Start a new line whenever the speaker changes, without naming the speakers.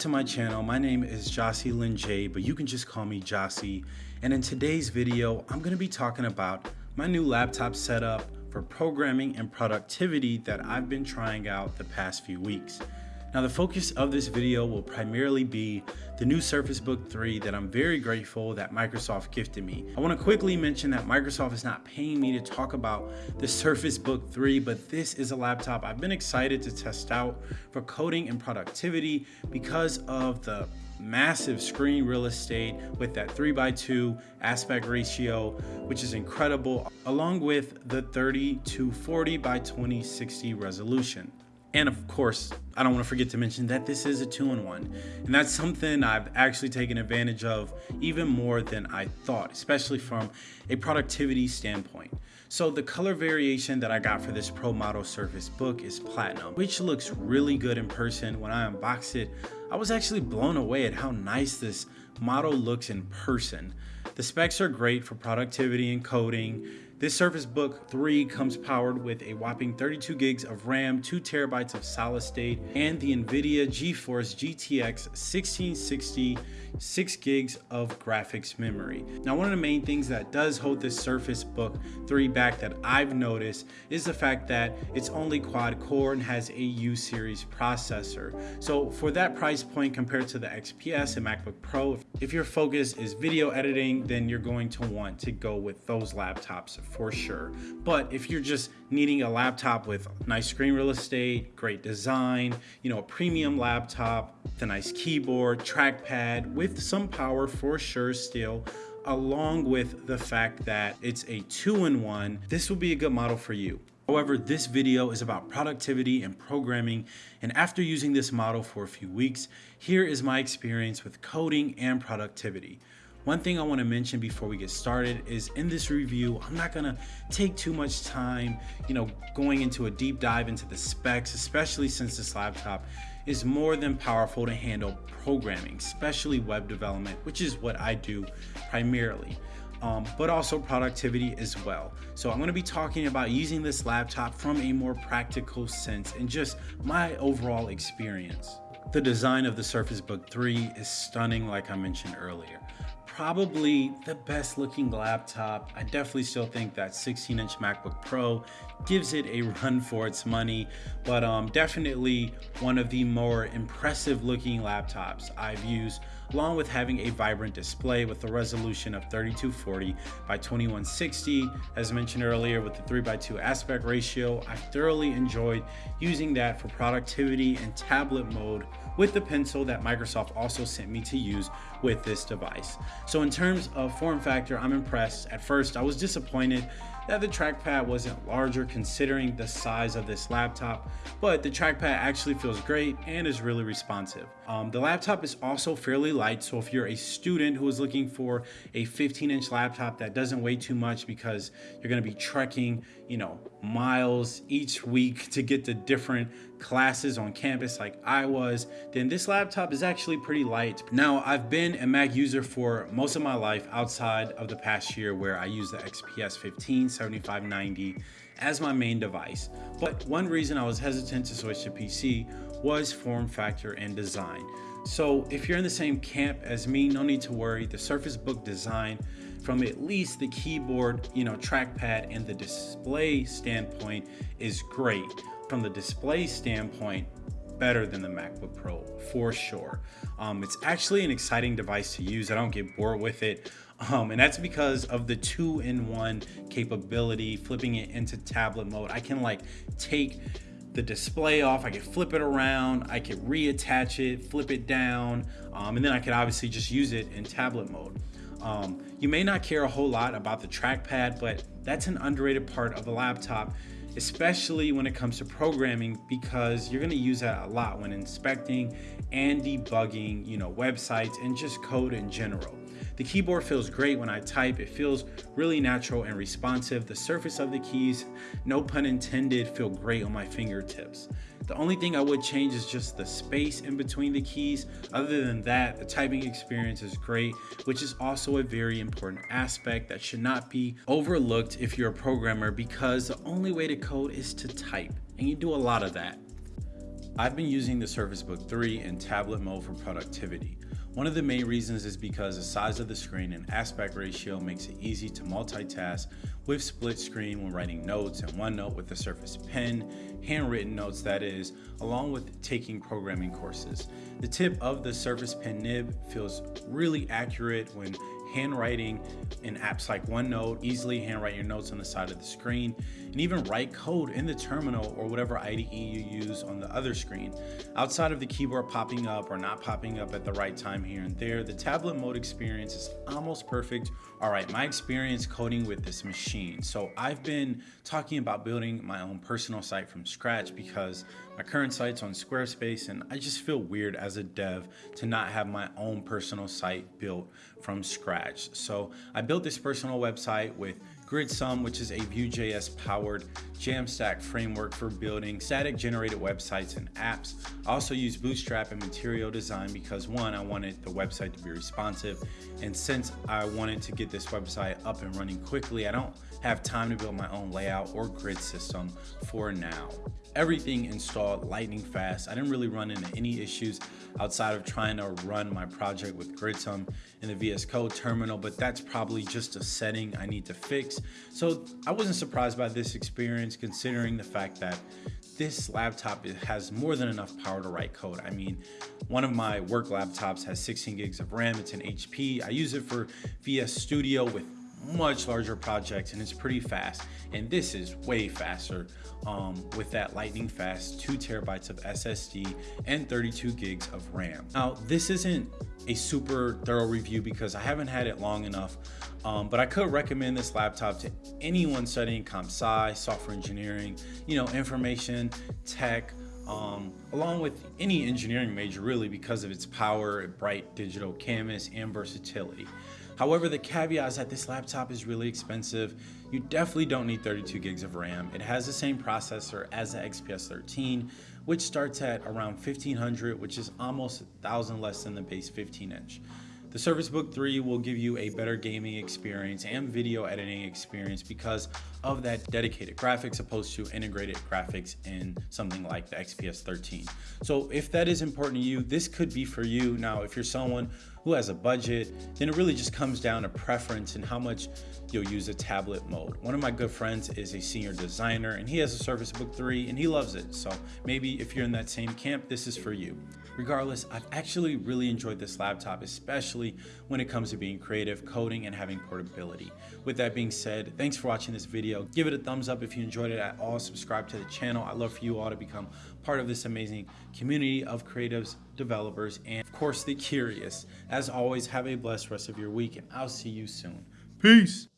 To my channel. My name is Jossie Lynn J, but you can just call me Jossie. And in today's video, I'm gonna be talking about my new laptop setup for programming and productivity that I've been trying out the past few weeks. Now the focus of this video will primarily be the new Surface Book 3 that I'm very grateful that Microsoft gifted me. I want to quickly mention that Microsoft is not paying me to talk about the Surface Book 3, but this is a laptop I've been excited to test out for coding and productivity because of the massive screen real estate with that 3x2 aspect ratio, which is incredible, along with the 30 to 40 by 2060 resolution. And of course, I don't want to forget to mention that this is a two-in-one. And that's something I've actually taken advantage of even more than I thought, especially from a productivity standpoint. So the color variation that I got for this Pro Model Surface Book is Platinum, which looks really good in person. When I unboxed it, I was actually blown away at how nice this model looks in person. The specs are great for productivity and coding. This Surface Book 3 comes powered with a whopping 32 gigs of RAM, 2 terabytes of solid state, and the NVIDIA GeForce GTX 1660 6 gigs of graphics memory. Now one of the main things that does hold this Surface Book 3 back that I've noticed is the fact that it's only quad core and has a U series processor. So for that price point compared to the XPS and MacBook Pro, if your focus is video editing, then you're going to want to go with those laptops for sure. But if you're just needing a laptop with nice screen real estate, great design, you know, a premium laptop, the nice keyboard, trackpad with some power for sure still, along with the fact that it's a two-in-one, this will be a good model for you. However, this video is about productivity and programming, and after using this model for a few weeks, here is my experience with coding and productivity. One thing I wanna mention before we get started is in this review, I'm not gonna take too much time, you know, going into a deep dive into the specs, especially since this laptop is more than powerful to handle programming, especially web development, which is what I do primarily. Um, but also productivity as well. So I'm going to be talking about using this laptop from a more practical sense and just my overall experience. The design of the Surface Book 3 is stunning like I mentioned earlier probably the best looking laptop. I definitely still think that 16 inch MacBook Pro gives it a run for its money, but um, definitely one of the more impressive looking laptops I've used along with having a vibrant display with a resolution of 3240 by 2160. As mentioned earlier with the 3x2 aspect ratio, I thoroughly enjoyed using that for productivity and tablet mode with the pencil that Microsoft also sent me to use with this device. So in terms of form factor, I'm impressed. At first, I was disappointed that the trackpad wasn't larger considering the size of this laptop, but the trackpad actually feels great and is really responsive. Um, the laptop is also fairly light, so if you're a student who is looking for a 15 inch laptop that doesn't weigh too much because you're gonna be trekking, you know, miles each week to get to different classes on campus like I was, then this laptop is actually pretty light. Now, I've been a Mac user for most of my life outside of the past year where I use the XPS 15 7590 as my main device. But one reason I was hesitant to switch to PC was form factor and design. So if you're in the same camp as me, no need to worry. The Surface Book design from at least the keyboard, you know, trackpad and the display standpoint is great from the display standpoint, better than the MacBook Pro for sure. Um, it's actually an exciting device to use. I don't get bored with it. Um, and that's because of the two-in-one capability, flipping it into tablet mode. I can like take the display off, I can flip it around, I can reattach it, flip it down, um, and then I could obviously just use it in tablet mode. Um, you may not care a whole lot about the trackpad, but that's an underrated part of the laptop especially when it comes to programming because you're going to use that a lot when inspecting and debugging, you know, websites and just code in general. The keyboard feels great when I type. It feels really natural and responsive. The surface of the keys, no pun intended, feel great on my fingertips. The only thing I would change is just the space in between the keys. Other than that, the typing experience is great, which is also a very important aspect that should not be overlooked if you're a programmer because the only way to code is to type, and you do a lot of that. I've been using the Surface Book 3 in tablet mode for productivity. One of the main reasons is because the size of the screen and aspect ratio makes it easy to multitask with split screen when writing notes and OneNote with the Surface Pen, handwritten notes that is, along with taking programming courses. The tip of the Surface Pen nib feels really accurate when handwriting in apps like OneNote, easily handwrite your notes on the side of the screen, and even write code in the terminal or whatever IDE you use on the other screen. Outside of the keyboard popping up or not popping up at the right time here and there, the tablet mode experience is almost perfect. All right, my experience coding with this machine. So I've been talking about building my own personal site from scratch because my current site's on Squarespace and I just feel weird as a dev to not have my own personal site built from scratch. So I built this personal website with Gridsome, which is a Vue.js powered Jamstack framework for building static generated websites and apps. I also use Bootstrap and Material Design because one, I wanted the website to be responsive. And since I wanted to get this website up and running quickly, I don't have time to build my own layout or grid system for now. Everything installed lightning fast. I didn't really run into any issues outside of trying to run my project with Gridsome in the VS Code terminal, but that's probably just a setting I need to fix. So I wasn't surprised by this experience considering the fact that this laptop has more than enough power to write code. I mean, one of my work laptops has 16 gigs of RAM, it's an HP. I use it for VS Studio with much larger projects and it's pretty fast. And this is way faster um, with that lightning fast two terabytes of SSD and 32 gigs of RAM. Now, this isn't a super thorough review because I haven't had it long enough, um, but I could recommend this laptop to anyone studying comp sci, software engineering, you know, information, tech, um, along with any engineering major really because of its power, bright digital canvas, and versatility. However, the caveat is that this laptop is really expensive. You definitely don't need 32 gigs of RAM. It has the same processor as the XPS 13, which starts at around 1500, which is almost a thousand less than the base 15 inch. The Surface Book 3 will give you a better gaming experience and video editing experience because of that dedicated graphics opposed to integrated graphics in something like the XPS 13. So if that is important to you, this could be for you. Now, if you're someone who has a budget, then it really just comes down to preference and how much you'll use a tablet mode. One of my good friends is a senior designer and he has a Surface Book 3 and he loves it. So maybe if you're in that same camp, this is for you. Regardless, I've actually really enjoyed this laptop, especially when it comes to being creative, coding, and having portability. With that being said, thanks for watching this video. Give it a thumbs up if you enjoyed it at all. Subscribe to the channel. I'd love for you all to become part of this amazing community of creatives, developers, and of course the curious. As always, have a blessed rest of your week and I'll see you soon. Peace.